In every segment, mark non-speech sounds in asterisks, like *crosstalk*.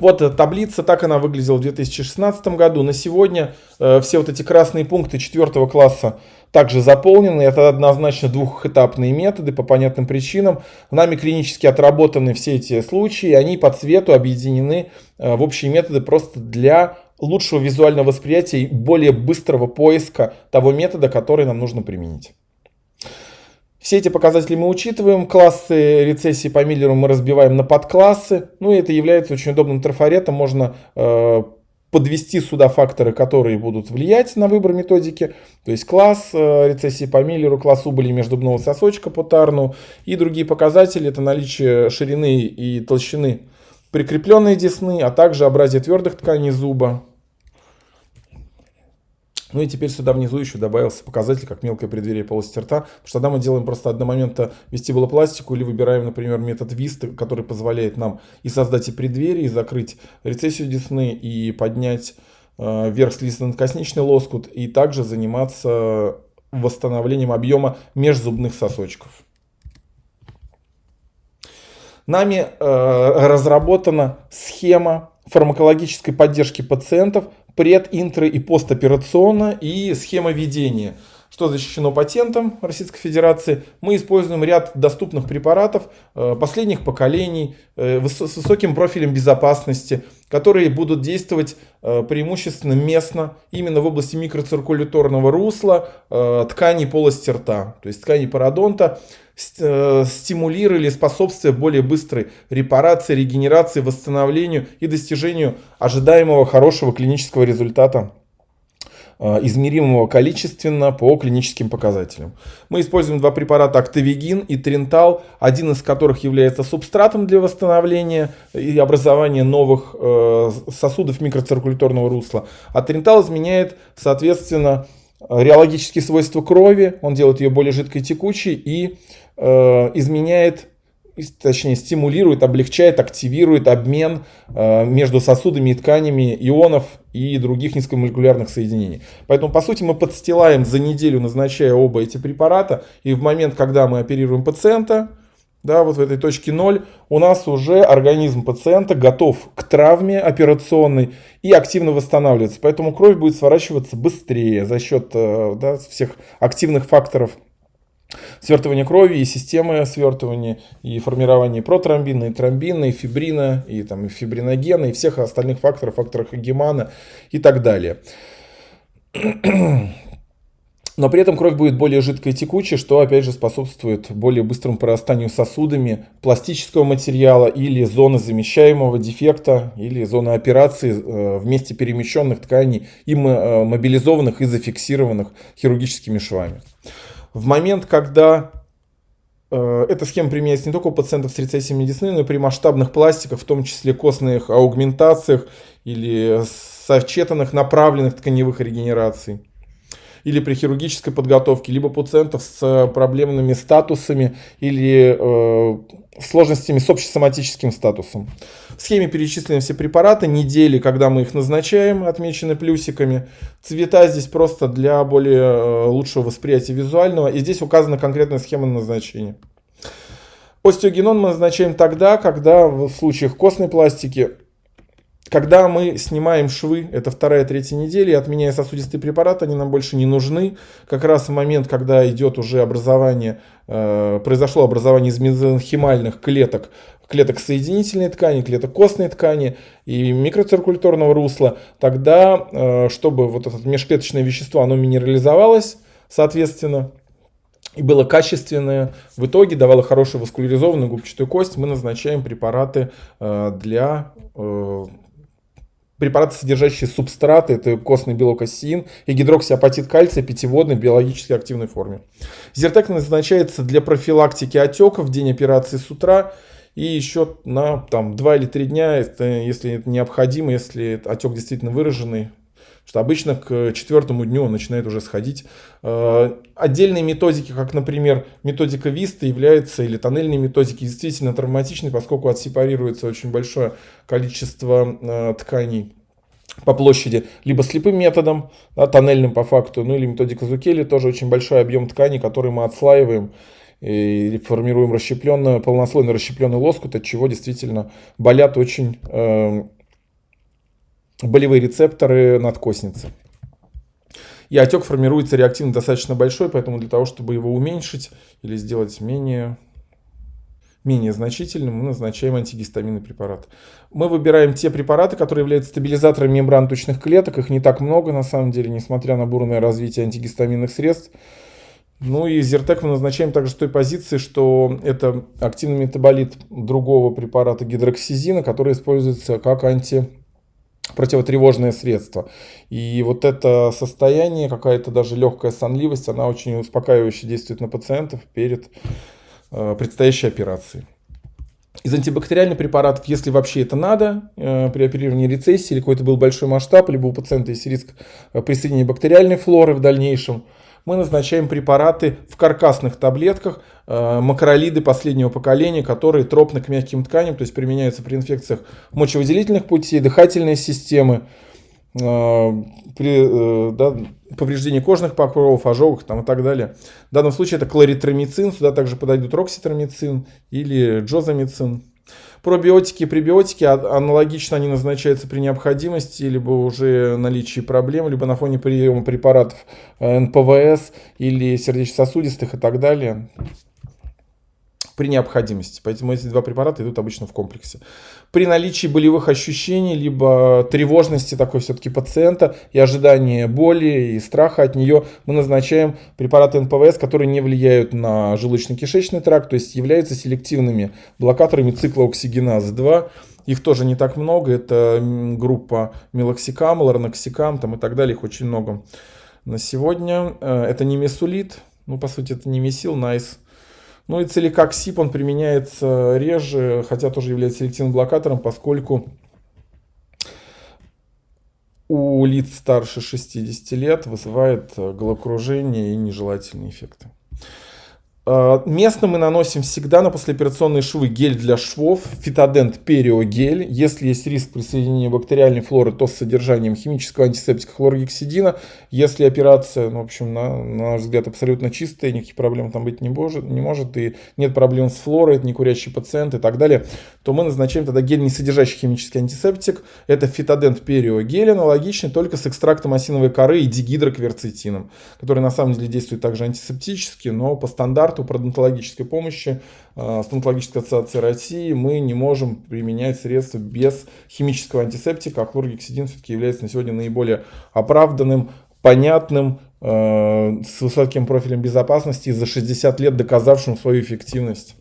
Вот таблица, так она выглядела в 2016 году. На сегодня э, все вот эти красные пункты четвертого класса также заполнены. Это однозначно двухэтапные методы по понятным причинам. Нами клинически отработаны все эти случаи, они по цвету объединены э, в общие методы просто для лучшего визуального восприятия и более быстрого поиска того метода, который нам нужно применить. Все эти показатели мы учитываем. Классы рецессии по Миллеру мы разбиваем на подклассы. Ну и это является очень удобным трафаретом. Можно э, подвести сюда факторы, которые будут влиять на выбор методики. То есть класс э, рецессии по Миллеру, класс убыли межзубного сосочка по Тарну и другие показатели. Это наличие ширины и толщины прикрепленной десны, а также образие твердых тканей зуба, ну и теперь сюда внизу еще добавился показатель, как мелкое преддверие полости рта. Потому что тогда мы делаем просто одномоментно вестибулопластику или выбираем, например, метод ВИСТ, который позволяет нам и создать и преддверие, и закрыть рецессию десны, и поднять э, вверх слизистно-косничный лоскут, и также заниматься восстановлением объема межзубных сосочков. Нами э, разработана схема фармакологической поддержки пациентов пред, интро и постоперационно и схема ведения. Что защищено патентом Российской Федерации? Мы используем ряд доступных препаратов э, последних поколений э, с высоким профилем безопасности, которые будут действовать э, преимущественно местно, именно в области микроциркуляторного русла, тканей полости рта, то есть тканей пародонта. Стимулировали способствие более быстрой репарации, регенерации, восстановлению и достижению ожидаемого хорошего клинического результата измеримого количественно по клиническим показателям. Мы используем два препарата Актовигин и Тринтал, один из которых является субстратом для восстановления и образования новых э, сосудов микроциркуляторного русла, а Тринтал изменяет, соответственно, реологические свойства крови, он делает ее более жидкой текучей и Э, изменяет, точнее стимулирует, облегчает, активирует обмен э, между сосудами и тканями ионов и других низкомолекулярных соединений. Поэтому, по сути, мы подстилаем за неделю, назначая оба эти препарата, и в момент, когда мы оперируем пациента, да, вот в этой точке 0 у нас уже организм пациента готов к травме операционной и активно восстанавливается. Поэтому кровь будет сворачиваться быстрее за счет э, да, всех активных факторов свертывания крови и системы свертывания, и формирования протромбина, и тромбина, и фибрина, и, там, и фибриногена, и всех остальных факторов, факторов Гемана и так далее. *clears throat* Но при этом кровь будет более жидкой и текучей, что опять же способствует более быстрому прорастанию сосудами пластического материала или зоны замещаемого дефекта, или зоны операции э, вместе перемещенных тканей и э, мобилизованных и зафиксированных хирургическими швами в момент, когда э, эта схема применяется не только у пациентов с рецессией медицины, но и при масштабных пластиках, в том числе костных аугментациях или сочетанных направленных тканевых регенераций или при хирургической подготовке, либо пациентов с проблемными статусами или э, сложностями с общесоматическим статусом. В схеме перечислены все препараты, недели, когда мы их назначаем, отмечены плюсиками. Цвета здесь просто для более э, лучшего восприятия визуального. И здесь указана конкретная схема назначения. Остеогенон мы назначаем тогда, когда в случаях костной пластики когда мы снимаем швы, это вторая, третья неделя, отменяя сосудистые препараты, они нам больше не нужны. Как раз в момент, когда идет уже образование, э, произошло образование из мезонхимальных клеток, клеток соединительной ткани, клеток костной ткани и микроциркуляторного русла, тогда, э, чтобы вот это межклеточное вещество, оно минерализовалось, соответственно, и было качественное, в итоге давало хорошую васкуляризованную губчатую кость, мы назначаем препараты э, для э, препараты, содержащие субстраты, это костный белок оссеин и гидроксиапатит кальция питьеводный в биологически активной форме. Зиртек назначается для профилактики отеков в день операции с утра и еще на там, 2 или 3 дня, если это необходимо, если отек действительно выраженный, что обычно к четвертому дню он начинает уже сходить. Э, отдельные методики, как, например, методика Виста являются, или тоннельные методики, действительно травматичны, поскольку отсепарируется очень большое количество э, тканей по площади, либо слепым методом, да, тоннельным по факту, ну или методика Зукели, тоже очень большой объем ткани, который мы отслаиваем и формируем расщепленную, полнослойный расщепленный лоскут, от чего действительно болят очень э, болевые рецепторы надкосницы. И отек формируется реактивно достаточно большой, поэтому для того, чтобы его уменьшить или сделать менее менее значительным, мы назначаем антигистаминный препарат. Мы выбираем те препараты, которые являются стабилизаторами мембран тучных клеток. Их не так много, на самом деле, несмотря на бурное развитие антигистаминных средств. Ну и Зертек мы назначаем также с той позиции, что это активный метаболит другого препарата гидроксизина, который используется как анти противотревожное средство. И вот это состояние, какая-то даже легкая сонливость, она очень успокаивающе действует на пациентов перед Э, предстоящей операции. Из антибактериальных препаратов, если вообще это надо, э, при оперировании рецессии или какой-то был большой масштаб, либо у пациента есть риск э, присоединения бактериальной флоры в дальнейшем, мы назначаем препараты в каркасных таблетках, макролиды последнего поколения, которые тропны к мягким тканям, то есть применяются при инфекциях мочевыделительных путей, дыхательной системы, при да, повреждении кожных покровов, ожогах там, и так далее. В данном случае это кларитромицин, сюда также подойдут рокситромицин или джозамицин. Пробиотики и пребиотики аналогично они назначаются при необходимости, либо уже наличии проблем, либо на фоне приема препаратов э, НПВС или сердечно-сосудистых и так далее при необходимости. Поэтому эти два препарата идут обычно в комплексе. При наличии болевых ощущений, либо тревожности такой все-таки пациента и ожидания боли и страха от нее, мы назначаем препараты НПВС, которые не влияют на желудочно-кишечный тракт, то есть являются селективными блокаторами цикла оксигеназы-2. Их тоже не так много, это группа мелоксикам, ларноксикам там и так далее, их очень много. На сегодня э, это не месулит, ну по сути это не месил, найс. Nice ну и целикоксип, он применяется реже, хотя тоже является селективным блокатором, поскольку у лиц старше 60 лет вызывает головокружение и нежелательные эффекты. А, местно мы наносим всегда на послеоперационные швы гель для швов, фитодент периогель. Если есть риск присоединения бактериальной флоры, то с содержанием химического антисептика хлоргексидина. Если операция, ну, в общем, на, на наш взгляд, абсолютно чистая, никаких проблем там быть не может, не может, и нет проблем с флорой, это не курящий пациент и так далее, то мы назначаем тогда гель, не содержащий химический антисептик. Это фитодент периогель, аналогичный, только с экстрактом осиновой коры и дигидрокверцетином, который на самом деле действует также антисептически, но по стандарту стандарту пародонтологической помощи э, стоматологической ассоциации России мы не можем применять средства без химического антисептика, а хлоргексидин все-таки является на сегодня наиболее оправданным, понятным, э, с высоким профилем безопасности и за 60 лет доказавшим свою эффективность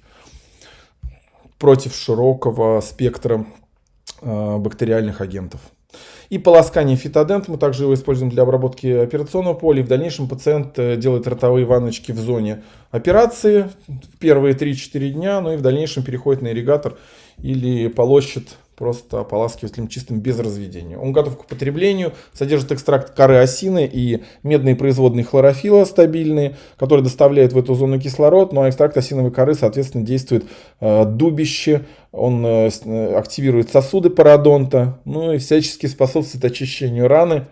против широкого спектра э, бактериальных агентов. И полоскание фитодент, мы также его используем для обработки операционного поля. И в дальнейшем пациент э, делает ротовые ванночки в зоне операции в первые 3-4 дня, ну и в дальнейшем переходит на ирригатор или полощет просто ополаскивателем чистым без разведения. Он готов к употреблению, содержит экстракт коры осины и медные производные хлорофила стабильные, которые доставляют в эту зону кислород, ну а экстракт осиновой коры, соответственно, действует э, дубище, он э, э, активирует сосуды пародонта, ну и всячески способствует очищению раны.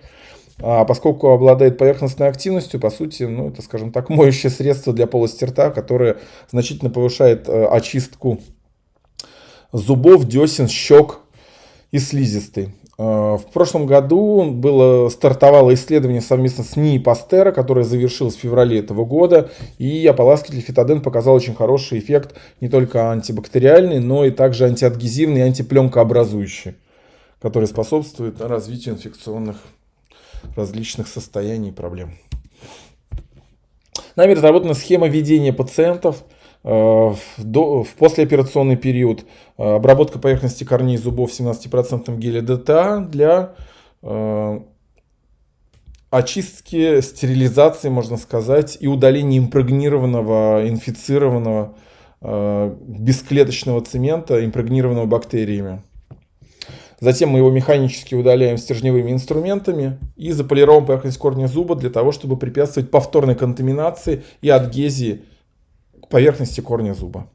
А поскольку обладает поверхностной активностью, по сути, ну, это, скажем так, *laughs* моющее средство для полости рта, которое значительно повышает э, очистку зубов, десен, щек и слизистой. А, в прошлом году было, стартовало исследование совместно с НИИ Пастера, которое завершилось в феврале этого года. И ополаскиватель фитоден показал очень хороший эффект не только антибактериальный, но и также антиадгезивный и антипленкообразующий, который способствует развитию инфекционных различных состояний и проблем. Нами разработана схема ведения пациентов – Э, в, до, в послеоперационный период э, обработка поверхности корней зубов 17% геля ДТА для э, очистки, стерилизации, можно сказать, и удаления импрегнированного, инфицированного э, бесклеточного цемента, импрегнированного бактериями. Затем мы его механически удаляем стержневыми инструментами и заполируем поверхность корня зуба для того, чтобы препятствовать повторной контаминации и адгезии поверхности корня зуба.